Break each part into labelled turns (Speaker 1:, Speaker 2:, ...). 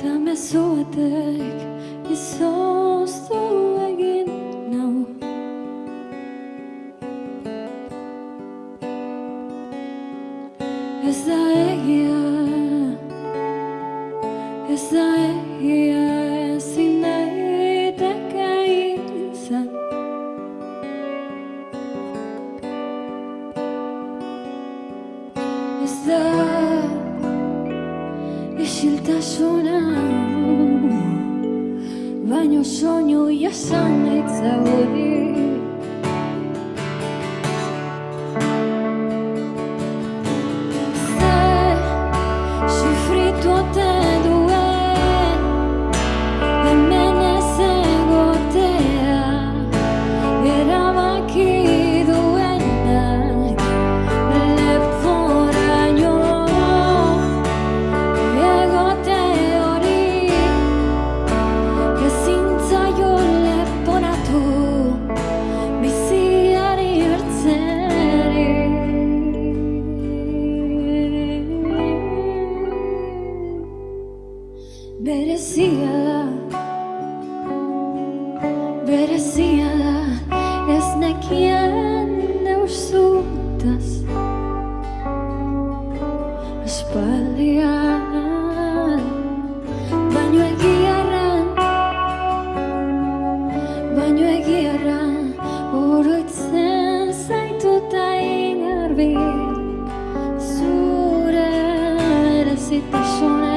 Speaker 1: Tam esot ek, isos tu sun, it's a Berezia da Ez nekien neuzutaz Aspaldian Baino egiarran Baino egiarran Oroitzen zaituta ingarbi Zure erezitasunean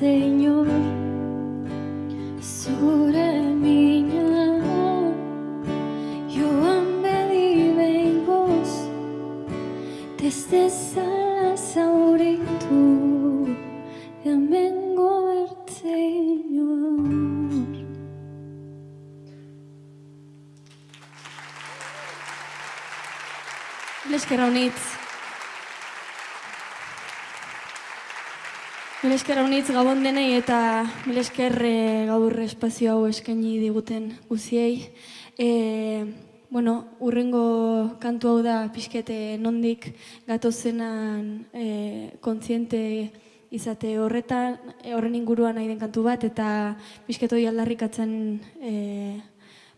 Speaker 1: Señor, sobre mi alma, yo ambedí vos, desde salas auritu, amengo el Señor. Les que reunits.
Speaker 2: Milesker honitz gabon denei eta milesker eh, gaur espazio hau eskaini diguten guziei. E, bueno, urrengo kantu hau da pixkete nondik gatozenan e, kontziente izate horretan, eh, horren inguruan nahi den kantu bat, eta pixketoi aldarrikatzen e,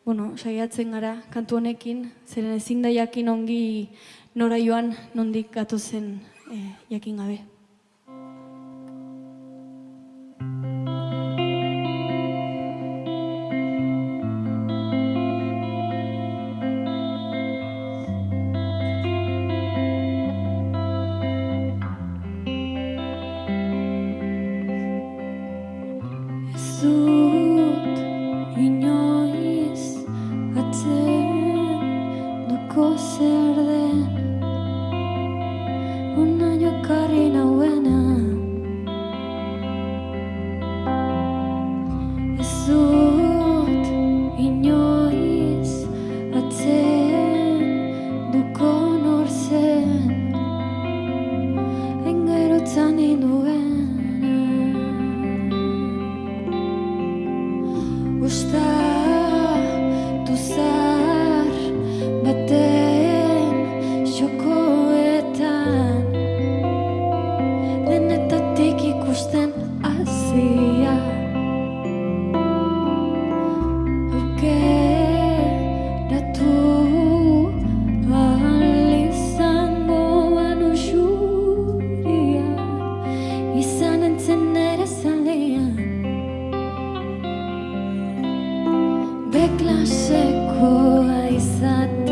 Speaker 2: bueno, saiatzen gara kantu honekin, zeren ezin da jakin ongi nora joan nondik gatozen e, jakin gabe.
Speaker 1: 思 erosten azia Aukeratu alizango banu xuria Izan entzen ere zalean. Beklasekoa izatea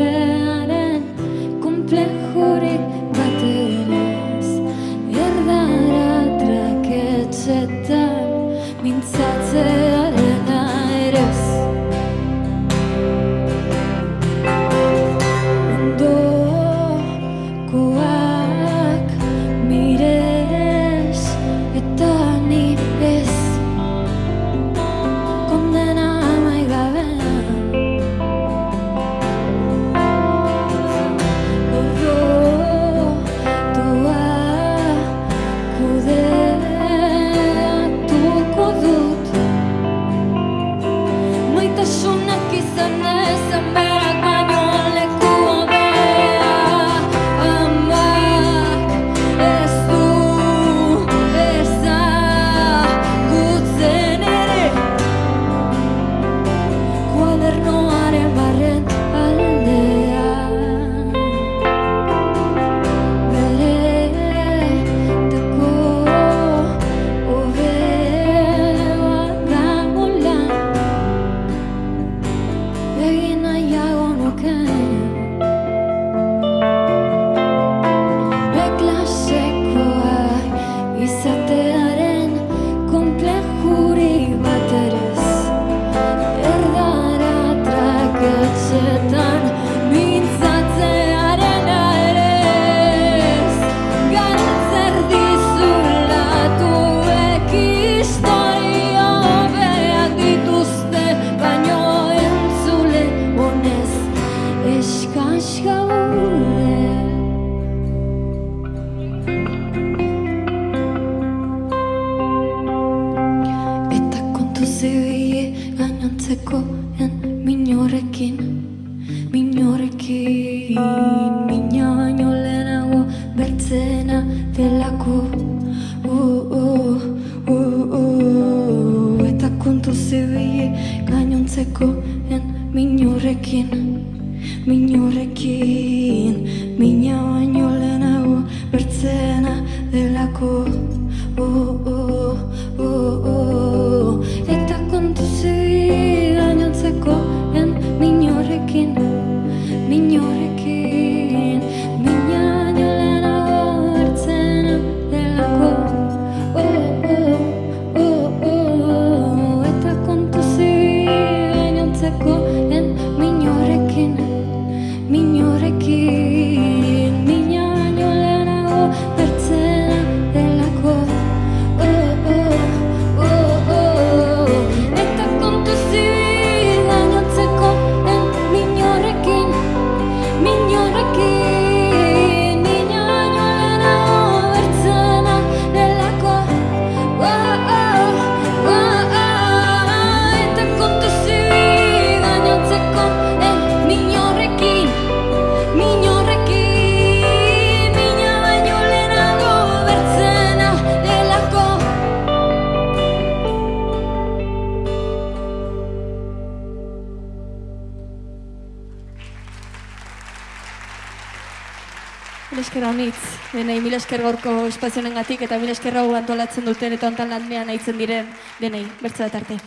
Speaker 1: zeuie gainantzeko en minorekin minorekin mina baino lehenago bertzena delako uh, uh, uh, uh, uh. eta kontu zeuie gainantzeko en minorekin minorekin
Speaker 2: denei mil esker gaurko espazionengatik eta mil esker hau antolatzen duten eta ontan lanean aitzen diren denei. Bertza
Speaker 3: tarte.